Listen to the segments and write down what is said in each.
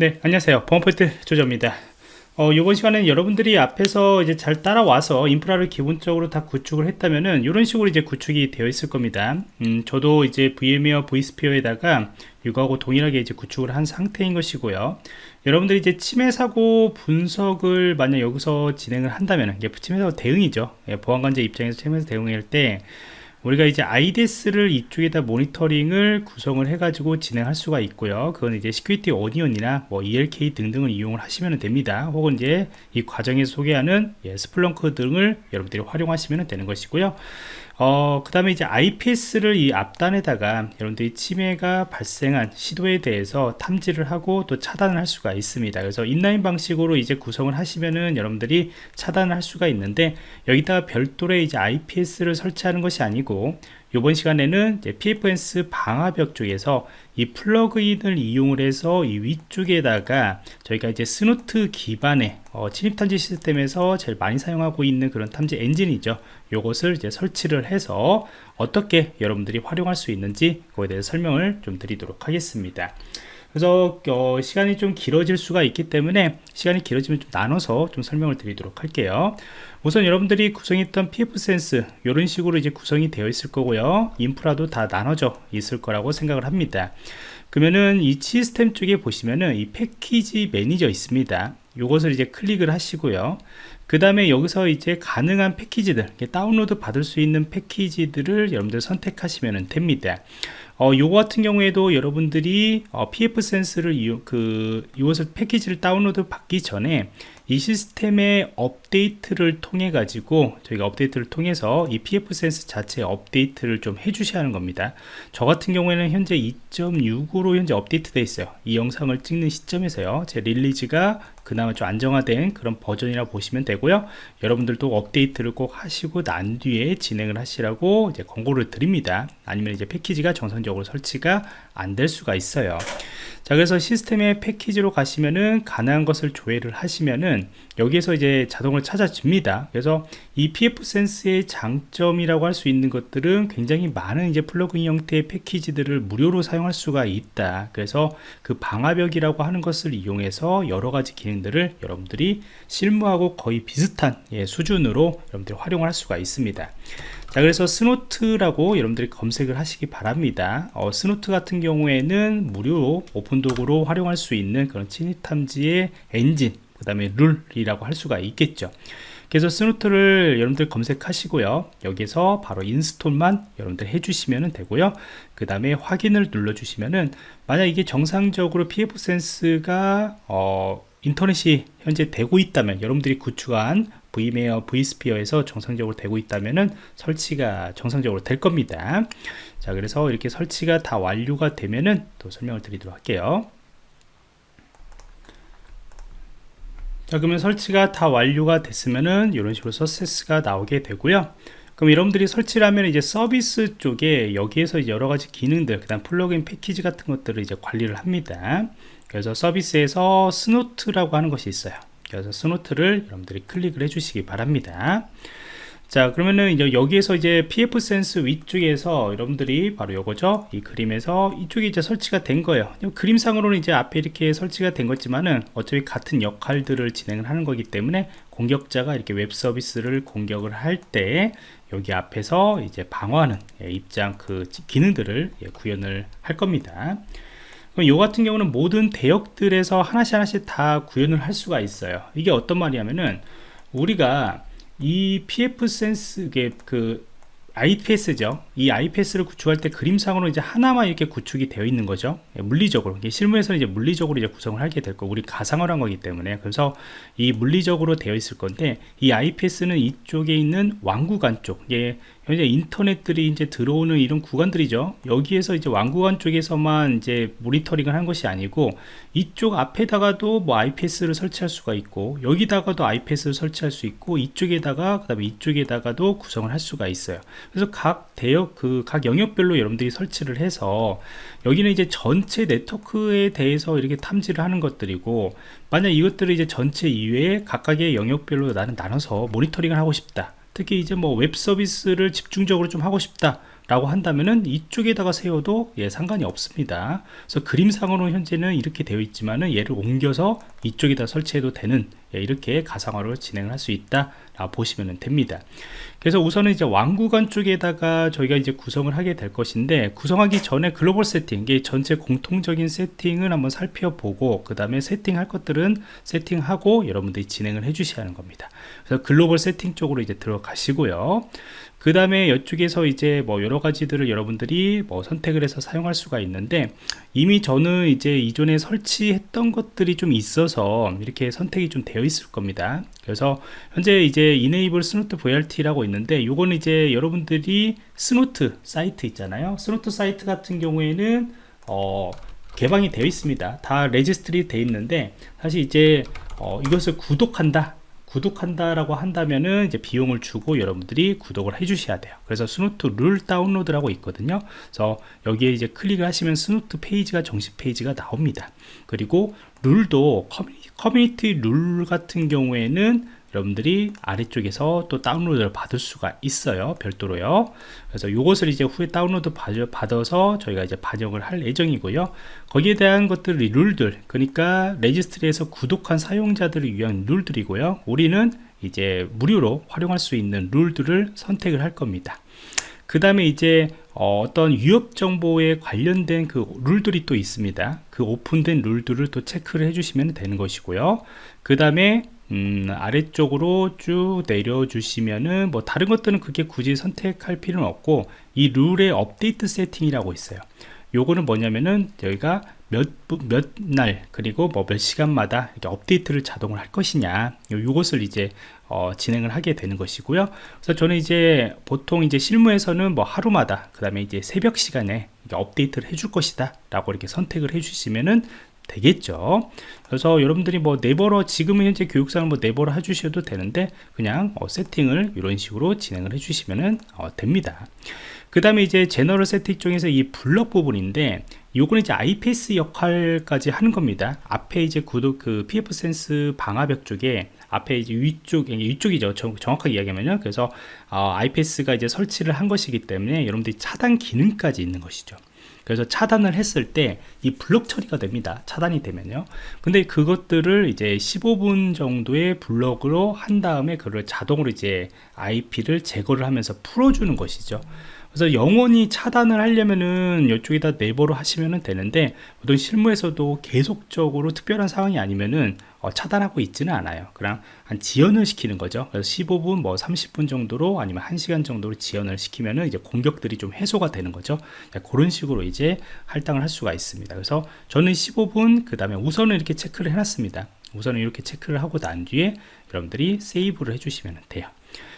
네 안녕하세요. 보안포인트 조조입니다. 어, 이번 시간에는 여러분들이 앞에서 이제 잘 따라와서 인프라를 기본적으로 다 구축을 했다면은 이런 식으로 이제 구축이 되어 있을 겁니다. 음, 저도 이제 VMware vSphere에다가 이거하고 동일하게 이제 구축을 한 상태인 것이고요. 여러분들이 이제 침해 사고 분석을 만약 여기서 진행을 한다면 이게 침해 사고 대응이죠. 예, 보안관제 입장에서 침해 사고 대응할 때 우리가 이제 IDS를 이쪽에다 모니터링을 구성을 해가지고 진행할 수가 있고요. 그건 이제 Security Onion이나 뭐 ELK 등등을 이용을 하시면 됩니다. 혹은 이제 이 과정에서 소개하는 예, Splunk 등을 여러분들이 활용하시면 되는 것이고요. 어, 그 다음에 이제 IPS를 이 앞단에다가 여러분들이 침해가 발생한 시도에 대해서 탐지를 하고 또 차단을 할 수가 있습니다. 그래서 inline 방식으로 이제 구성을 하시면은 여러분들이 차단을 할 수가 있는데 여기다가 별도의 이제 IPS를 설치하는 것이 아니고 이번 시간에는 pfSense 방화벽 쪽에서 이 플러그인을 이용을 해서 이 위쪽에다가 저희가 이제 Snort 기반의 어, 침입 탐지 시스템에서 제일 많이 사용하고 있는 그런 탐지 엔진이죠. 요것을 이제 설치를 해서 어떻게 여러분들이 활용할 수 있는지 그거에 대해서 설명을 좀 드리도록 하겠습니다. 그래서 어, 시간이 좀 길어질 수가 있기 때문에 시간이 길어지면 좀 나눠서 좀 설명을 드리도록 할게요. 우선 여러분들이 구성했던 pfSense 이런 식으로 이제 구성이 되어 있을 거고요. 인프라도 다 나눠져 있을 거라고 생각을 합니다. 그러면은 이 시스템 쪽에 보시면은 이 패키지 매니저 있습니다. 이것을 이제 클릭을 하시고요. 그 다음에 여기서 이제 가능한 패키지들 다운로드 받을 수 있는 패키지들을 여러분들 선택하시면 됩니다 어, 요거 같은 경우에도 여러분들이 어, pfSense를 이용, 그 이것을 패키지를 다운로드 받기 전에 이 시스템의 업데이트를 통해 가지고 저희가 업데이트를 통해서 이 pfSense 자체 업데이트를 좀 해주셔야 하는 겁니다. 저 같은 경우에는 현재 2.6으로 현재 업데이트 되어 있어요. 이 영상을 찍는 시점에서요. 제 release가 그나마 좀 안정화된 그런 버전이라 보시면 되고요. 여러분들도 업데이트를 꼭 하시고 난 뒤에 진행을 하시라고 이제 권고를 드립니다. 아니면 이제 패키지가 정상적으로 설치가 안 될 수가 있어요. 자 그래서 시스템의 패키지로 가시면은 가능한 것을 조회를 하시면은 여기에서 이제 자동으로 찾아집니다. 그래서 이 pfSense의 장점이라고 할 수 있는 것들은 굉장히 많은 이제 플러그인 형태의 패키지들을 무료로 사용할 수가 있다. 그래서 그 방화벽이라고 하는 것을 이용해서 여러 가지 기능 들을 여러분들이 실무하고 거의 비슷한 예, 수준으로 여러분들이 활용할 수가 있습니다. 자 그래서 Snort라고 여러분들이 검색을 하시기 바랍니다. 어, Snort 같은 경우에는 무료 오픈도구로 활용할 수 있는 그런 침입 탐지의 엔진 그 다음에 룰이라고 할 수가 있겠죠 그래서 Snort를 여러분들 검색하시고요. 여기서 바로 install만 여러분들 해주시면 되고요. 그 다음에 확인을 눌러 주시면은 만약 이게 정상적으로 pfSense가 어, 인터넷이 현재 되고 있다면 여러분들이 구축한 v메어 v스피어에서 정상적으로 되고 있다면은 설치가 정상적으로 될 겁니다. 자 그래서 이렇게 설치가 다 완료가 되면은 또 설명을 드리도록 할게요 자 그러면 설치가 다 완료가 됐으면은 이런 식으로 서세스가 나오게 되고요. 그럼 여러분들이 설치를 하면 이제 서비스 쪽에 여기에서 여러 가지 기능들 그 다음 플러그인 패키지 같은 것들을 이제 관리를 합니다. 그래서 서비스에서 Snort라고 하는 것이 있어요. 그래서 Snort를 여러분들이 클릭을 해 주시기 바랍니다 자 그러면은 이제 여기에서 이제 pfSense 위쪽에서 여러분들이 바로 요거죠? 이 그림에서 이쪽에 이제 설치가 된 거예요. 그림상으로는 이제 앞에 이렇게 설치가 된 거지만은 어차피 같은 역할들을 진행을 하는 거기 때문에 공격자가 이렇게 웹 서비스를 공격을 할 때 여기 앞에서 이제 방어하는 예, 입장 그 기능들을 예, 구현을 할 겁니다. 요 같은 경우는 모든 대역들에서 하나씩 하나씩 다 구현을 할 수가 있어요. 이게 어떤 말이냐면은 우리가 이 pf 센스 그 IPS죠. 이 IPS를 구축할 때 그림상으로 이제 하나만 이렇게 구축이 되어 있는 거죠. 예, 물리적으로. 실무에서는 이제 물리적으로 이제 구성을 하게 될 거고, 우리 가상을 한 거기 때문에. 그래서 이 물리적으로 되어 있을 건데, 이 IPS는 이쪽에 있는 왕구간 쪽, 예, 현재 인터넷들이 이제 들어오는 이런 구간들이죠. 여기에서 이제 왕구간 쪽에서만 이제 모니터링을 한 것이 아니고 이쪽 앞에다가도 뭐 IPS를 설치할 수가 있고 여기다가도 IPS를 설치할 수 있고 이쪽에다가 그다음에 이쪽에다가도 구성을 할 수가 있어요. 그래서 각 대역 그 각 영역별로 여러분들이 설치를 해서 여기는 이제 전체 네트워크에 대해서 이렇게 탐지를 하는 것들이고 만약 이것들을 이제 전체 이외에 각각의 영역별로 나는 나눠서 모니터링을 하고 싶다. 특히 이제 뭐 웹 서비스를 집중적으로 좀 하고 싶다 라고 한다면은 이쪽에다가 세워도 예, 상관이 없습니다. 그래서 그림상으로 현재는 이렇게 되어 있지만은 얘를 옮겨서 이쪽에다 설치해도 되는 예, 이렇게 가상화로 진행을 할 수 있다 보시면 됩니다. 그래서 우선은 이제 WAN 구간 쪽에다가 저희가 이제 구성을 하게 될 것인데 구성하기 전에 글로벌 세팅 이게 전체 공통적인 세팅을 한번 살펴보고 그 다음에 세팅할 것들은 세팅하고 여러분들이 진행을 해 주셔야 하는 겁니다. 그래서 글로벌 세팅 쪽으로 이제 들어가시고요. 그 다음에 이쪽에서 이제 뭐 여러 가지들을 여러분들이 뭐 선택을 해서 사용할 수가 있는데 이미 저는 이제 이전에 설치했던 것들이 좀 있어서 이렇게 선택이 좀 되어 있을 겁니다. 그래서 현재 이제 enable Snort VRT라고 있는데 요거는 이제 여러분들이 Snort 사이트 있잖아요. Snort 사이트 같은 경우에는 어 개방이 되어 있습니다. 다 registry 되어 있는데 사실 이제 어 이것을 구독한다 구독한다라고 한다면은 이제 비용을 주고 여러분들이 구독을 해 주셔야 돼요. 그래서 Snort 룰 다운로드라고 있거든요. 그래서 여기에 이제 클릭을 하시면 Snort 페이지가 정식 페이지가 나옵니다. 그리고 룰도 커뮤니티 룰 같은 경우에는 여러분들이 아래쪽에서 또 다운로드를 받을 수가 있어요 별도로요. 그래서 이것을 이제 후에 다운로드 받아서 저희가 이제 반영을 할 예정이고요. 거기에 대한 것들이 룰들 그러니까 registry에서 구독한 사용자들을 위한 룰들이고요. 우리는 이제 무료로 활용할 수 있는 룰들을 선택을 할 겁니다. 그 다음에 이제 어떤 위협 정보에 관련된 그 룰들이 또 있습니다. 그 오픈된 룰들을 또 체크를 해주시면 되는 것이고요. 그 다음에 음, 아래쪽으로 쭉 내려주시면은 뭐 다른 것들은 그렇게 굳이 선택할 필요는 없고 이 룰의 업데이트 세팅이라고 있어요. 요거는 뭐냐면은 저희가 몇 몇 날 그리고 뭐 몇 시간마다 이렇게 업데이트를 자동을 할 것이냐. 요, 것을 이제 어, 진행을 하게 되는 것이고요. 그래서 저는 이제 보통 이제 실무에서는 뭐 하루마다 그 다음에 이제 새벽 시간에 업데이트를 해줄 것이다 라고 이렇게 선택을 해 주시면은 되겠죠. 그래서 여러분들이 뭐 네버러 지금은 현재 교육상을 뭐 네버러 해주셔도 되는데 그냥 어, 세팅을 이런 식으로 진행을 해주시면 어, 됩니다. 그 다음에 이제 제너럴 세팅 중에서 이 블럭 부분인데 요거는 이제 IPS 역할까지 하는 겁니다. 앞에 이제 구독 그 PF 센스 방화벽 쪽에 앞에 이제 위쪽 위쪽이죠. 정 확하게 이야기하면요. 그래서 어, IPS가 이제 설치를 한 것이기 때문에 여러분들이 차단 기능까지 있는 것이죠 그래서 차단을 했을 때 이 블럭 처리가 됩니다. 차단이 되면요. 근데 그것들을 이제 15분 정도의 블럭으로 한 다음에 그걸 자동으로 이제 IP를 제거를 하면서 풀어주는 것이죠 그래서 영원히 차단을 하려면은 이쪽에다 네버로 하시면 되는데 보통 실무에서도 계속적으로 특별한 상황이 아니면은 어, 차단하고 있지는 않아요. 그냥 한 지연을 시키는 거죠. 그래서 15분 뭐 30분 정도로 아니면 1시간 정도로 지연을 시키면은 이제 공격들이 좀 해소가 되는 거죠. 그런 식으로 이제 할당을 할 수가 있습니다. 그래서 저는 15분 그 다음에 우선은 이렇게 체크를 해놨습니다. 우선은 이렇게 체크를 하고 난 뒤에 여러분들이 세이브를 해주시면 돼요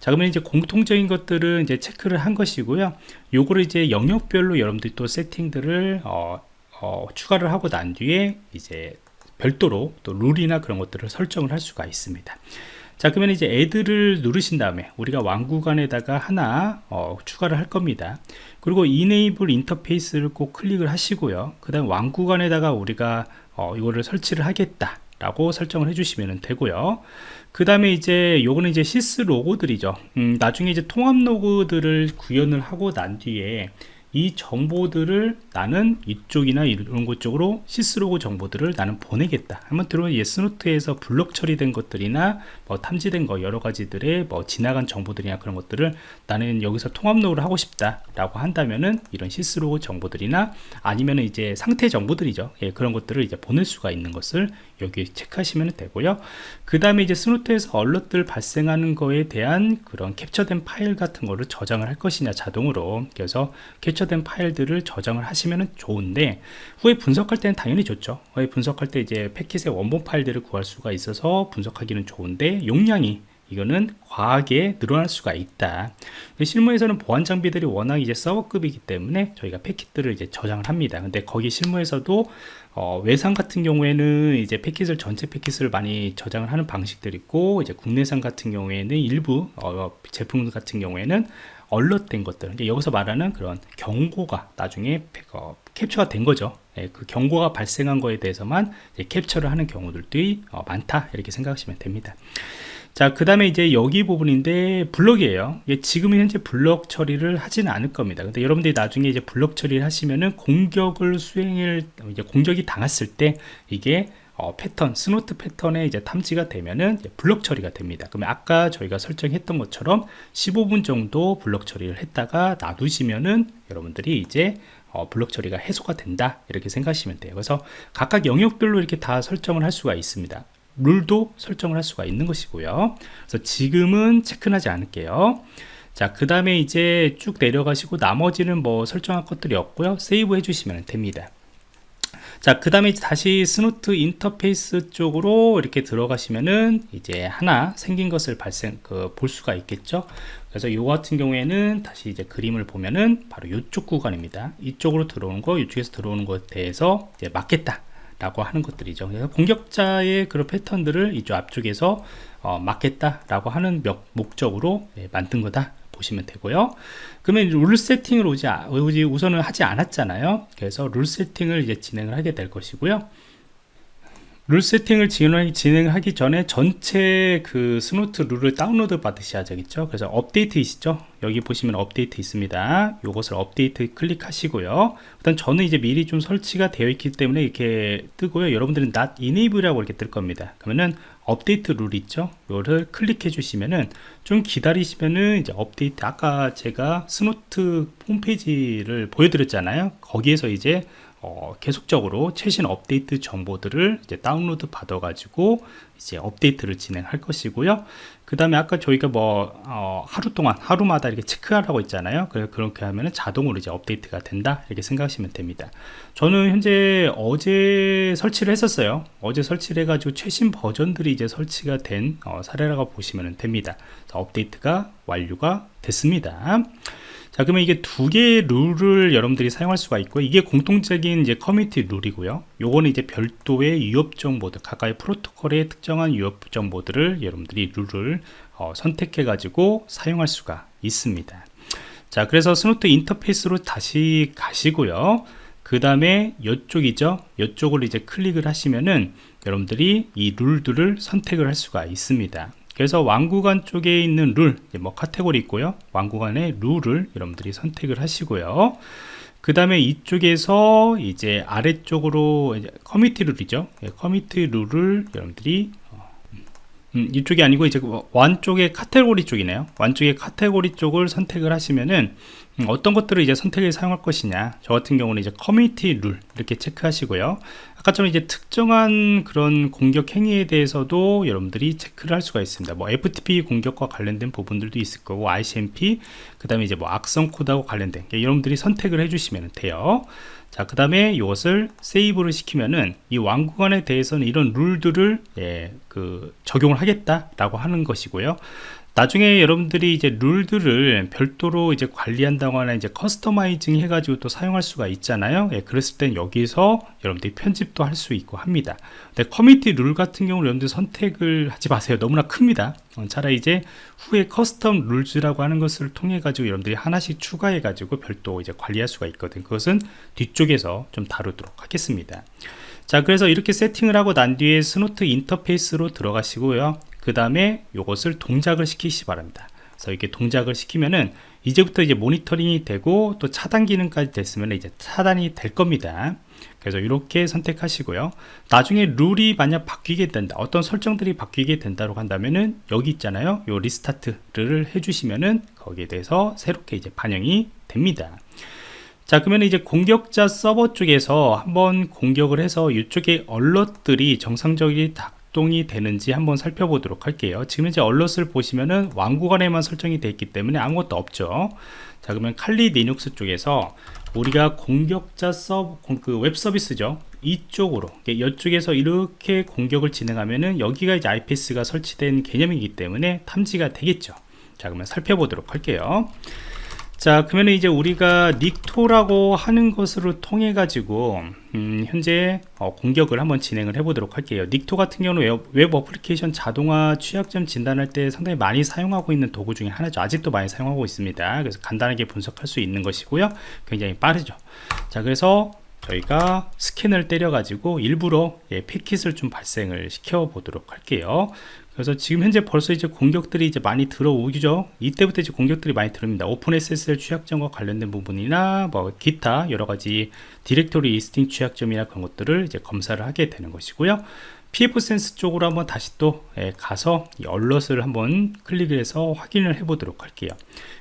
자 그러면 이제 공통적인 것들은 이제 체크를 한 것이고요. 요거를 이제 영역별로 여러분들이 또 세팅들을 어, 어, 추가를 하고 난 뒤에 이제 별도로 또 룰이나 그런 것들을 설정을 할 수가 있습니다. 자 그러면 이제 애들을 누르신 다음에 우리가 왕구간에다가 하나 어, 추가를 할 겁니다. 그리고 enable 인터페이스를 꼭 클릭을 하시고요. 그 다음 왕구간에다가 우리가 어, 이거를 설치를 하겠다 라고 설정을 해주시면 되고요. 그 다음에 이제 요거는 이제 syslog들이죠. 음, 나중에 이제 통합 로그들을 구현을 하고 난 뒤에 이 정보들을 나는 이쪽이나 이런 곳 쪽으로 syslog 정보들을 나는 보내겠다. 한번 들어보면 예 Snort에서 블록 처리된 것들이나 뭐 탐지된 거 여러 가지들의 뭐 지나간 정보들이나 그런 것들을 나는 여기서 통합 로그를 하고 싶다 라고 한다면은 이런 syslog 정보들이나 아니면은 이제 상태 정보들이죠. 예, 그런 것들을 이제 보낼 수가 있는 것을 여기 체크하시면 되고요. 그 다음에 이제 스노트에서 얼럿들 발생하는 거에 대한 그런 캡처된 파일 같은 거를 저장을 할 것이냐 자동으로. 그래서 캡처된 파일들을 저장을 하시면 좋은데 후에 분석할 때는 당연히 좋죠. 후에 분석할 때 이제 패킷의 원본 파일들을 구할 수가 있어서 분석하기는 좋은데 용량이 이거는 과하게 늘어날 수가 있다. 실무에서는 보안 장비들이 워낙 이제 서버급이기 때문에 저희가 패킷들을 이제 저장을 합니다. 근데 거기 실무에서도 어, 외상 같은 경우에는 이제 패킷을 전체 패킷을 많이 저장을 하는 방식들이 있고 이제 국내산 같은 경우에는 일부 어, 제품 같은 경우에는 얼럿된 것들. 여기서 말하는 그런 경고가 나중에 어, 캡처가 된 거죠. 예, 그 경고가 발생한 거에 대해서만 캡처를 하는 경우들이 어, 많다. 이렇게 생각하시면 됩니다 자, 그 다음에 이제 여기 부분인데 블럭이에요. 지금은 현재 블럭 처리를 하지는 않을 겁니다. 근데 여러분들이 나중에 이제 블럭 처리를 하시면은 공격을 수행을 이제 공격이 당했을 때 이게 어, 패턴, Snort 패턴에 이제 탐지가 되면은 블럭 처리가 됩니다. 그러면 아까 저희가 설정했던 것처럼 15분 정도 블럭 처리를 했다가 놔두시면은 여러분들이 이제 어, 블럭 처리가 해소가 된다 이렇게 생각하시면 돼요. 그래서 각각 영역별로 이렇게 다 설정을 할 수가 있습니다. 룰도 설정을 할 수가 있는 것이고요 그래서 지금은 체크하지 않을게요 자 그 다음에 이제 쭉 내려가시고 나머지는 뭐 설정할 것들이 없고요 save 해주시면 됩니다 자, 그 다음에 다시 Snort 인터페이스 쪽으로 이렇게 들어가시면은 이제 하나 생긴 것을 발생, 그, 볼 수가 있겠죠. 그래서 이 같은 경우에는 다시 이제 그림을 보면은 바로 이쪽 구간입니다. 이쪽으로 들어오는 거, 이쪽에서 들어오는 것에 대해서 이제 막겠다. 라고 하는 것들이죠. 그래서 공격자의 그런 패턴들을 이쪽 앞쪽에서 어, 막겠다 라고 하는 목적으로 예, 만든 거다 보시면 되고요. 그러면 룰 세팅을 아직, 아직 우선은 하지 않았잖아요. 그래서 룰 세팅을 이제 진행을 하게 될 것이고요. 룰 세팅을 진행하기 전에 전체 그 Snort 룰을 다운로드 받으셔야 되겠죠? 그래서 업데이트 있죠? 여기 보시면 업데이트 있습니다. 이것을 업데이트 클릭하시고요. 일단 저는 이제 미리 좀 설치가 되어 있기 때문에 이렇게 뜨고요. 여러분들은 not enable이라고 이렇게 뜰 겁니다. 그러면은 업데이트 룰 있죠? 이거를 클릭해 주시면은 좀 기다리시면은 이제 업데이트 아까 제가 Snort 홈페이지를 보여드렸잖아요. 거기에서 이제 어, 계속적으로 최신 업데이트 정보들을 이제 다운로드 받아 가지고 이제 업데이트를 진행할 것이고요. 그 다음에 아까 저희가 뭐 어, 하루 동안 하루마다 이렇게 체크하라고 있잖아요. 그래 그렇게 하면 자동으로 이제 업데이트가 된다 이렇게 생각하시면 됩니다. 저는 현재 어제 설치를 했었어요. 어제 설치를 해 가지고 최신 버전들이 이제 설치가 된 어, 사례라고 보시면 됩니다. 업데이트가 완료가 됐습니다 자 그러면 이게 두 개의 룰을 여러분들이 사용할 수가 있고 이게 공통적인 이제 커뮤니티 룰이고요. 요거는 이제 별도의 위협 정보들 각각의 프로토콜의 특정한 위협 정보들을 여러분들이 룰을 어, 선택해 가지고 사용할 수가 있습니다. 자 그래서 Snort 인터페이스로 다시 가시고요. 그 다음에 이쪽이죠. 이쪽을 이제 클릭을 하시면은 여러분들이 이 룰들을 선택을 할 수가 있습니다 그래서 WAN 구간 쪽에 있는 룰, 뭐 카테고리 있고요. WAN 구간의 룰을 여러분들이 선택을 하시고요. 그 다음에 이쪽에서 이제 아래쪽으로 커뮤니티 룰이죠. 예, 커뮤니티 룰을 여러분들이 어, 음, 이쪽이 아니고 이제 WAN 쪽의 카테고리 쪽이네요. WAN 쪽의 카테고리 쪽을 선택을 하시면은 음, 어떤 것들을 이제 선택을 사용할 것이냐. 저 같은 경우는 이제 커뮤니티 룰 이렇게 체크하시고요. 아까처럼 이제 특정한 그런 공격 행위에 대해서도 여러분들이 체크를 할 수가 있습니다. 뭐 FTP 공격과 관련된 부분들도 있을 거고 ICMP 그 다음에 이제 뭐 악성 코드하고 관련된 여러분들이 선택을 해주시면 돼요 자, 그 다음에 이것을 세이브를 시키면은 이 왕구간에 대해서는 이런 룰들을 예, 그 적용을 하겠다라고 하는 것이고요. 나중에 여러분들이 이제 룰들을 별도로 이제 관리한다거나 이제 커스터마이징 해가지고 또 사용할 수가 있잖아요. 예, 그랬을 땐 여기서 여러분들이 편집도 할 수 있고 합니다. 근데 커뮤니티 룰 같은 경우는 여러분들 선택을 하지 마세요. 너무나 큽니다. 어, 차라리 이제 후에 custom rules라고 하는 것을 통해 가지고 여러분들이 하나씩 추가해 가지고 별도 이제 관리할 수가 있거든. 그것은 뒤쪽에서 좀 다루도록 하겠습니다. 자 그래서 이렇게 세팅을 하고 난 뒤에 Snort 인터페이스로 들어가시고요 그 다음에 이것을 동작을 시키시기 바랍니다. 그래서 이렇게 동작을 시키면은 이제부터 이제 모니터링이 되고 또 차단 기능까지 됐으면 이제 차단이 될 겁니다. 그래서 이렇게 선택하시고요. 나중에 룰이 만약 바뀌게 된다 어떤 설정들이 바뀌게 된다고 한다면은 여기 있잖아요. 요 리스타트를 해주시면은 거기에 대해서 새롭게 이제 반영이 됩니다. 자 그러면 이제 공격자 서버 쪽에서 한번 공격을 해서 이쪽에 얼럿들이 정상적이 작동이 되는지 한번 살펴보도록 할게요. 지금 이제 얼럿을 보시면은 왕구간에만 설정이 되어 있기 때문에 아무것도 없죠. 자 그러면 Kali Linux 쪽에서 우리가 공격자 서버 그 웹 서비스죠. 이쪽으로 이쪽에서 이렇게 공격을 진행하면은 여기가 이제 IPS가 설치된 개념이기 때문에 탐지가 되겠죠. 자 그러면 살펴보도록 할게요 자 그러면 이제 우리가 Nikto라고 하는 것으로 통해 가지고 음, 현재 어, 공격을 한번 진행을 해 보도록 할게요. Nikto 같은 경우는 웹, 웹, 어플리케이션 자동화 취약점 진단할 때 상당히 많이 사용하고 있는 도구 중에 하나죠. 아직도 많이 사용하고 있습니다. 그래서 간단하게 분석할 수 있는 것이고요. 굉장히 빠르죠. 자 그래서 저희가 스캔을 때려 가지고 일부러 예, 패킷을 좀 발생을 시켜 보도록 할게요 그래서 지금 현재 벌써 이제 공격들이 이제 많이 들어오죠. 이때부터 이제 공격들이 많이 들어옵니다. OpenSSL 취약점과 관련된 부분이나 뭐 기타 여러 가지 directory listing 취약점이나 그런 것들을 이제 검사를 하게 되는 것이고요. pfSense 쪽으로 한번 다시 또 예, 가서 이 alert을 한번 클릭을 해서 확인을 해 보도록 할게요.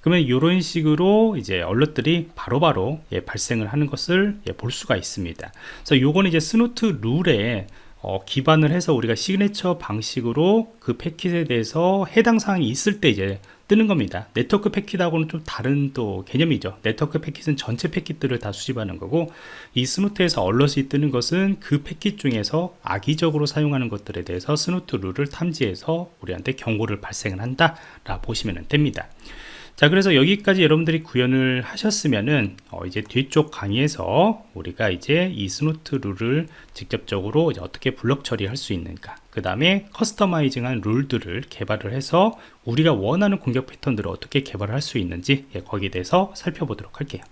그러면 이런 식으로 이제 alert들이 바로바로 예, 발생을 하는 것을 예, 볼 수가 있습니다. 그래서 요거는 이제 Snort 룰에 어, 기반을 해서 우리가 시그네처 방식으로 그 패킷에 대해서 해당 사항이 있을 때 이제 뜨는 겁니다. 네트워크 패킷하고는 좀 다른 또 개념이죠. 네트워크 패킷은 전체 패킷들을 다 수집하는 거고 이 Snort에서 alert이 뜨는 것은 그 패킷 중에서 악의적으로 사용하는 것들에 대해서 Snort 룰을 탐지해서 우리한테 경고를 발생을 한다 라 보시면 됩니다 자 그래서 여기까지 여러분들이 구현을 하셨으면은 어 이제 뒤쪽 강의에서 우리가 이제 이 Snort 룰을 직접적으로 어떻게 블럭 처리할 수 있는가 그 다음에 customizing한 룰들을 개발을 해서 우리가 원하는 공격 패턴들을 어떻게 개발할 수 있는지 예, 거기에 대해서 살펴보도록 할게요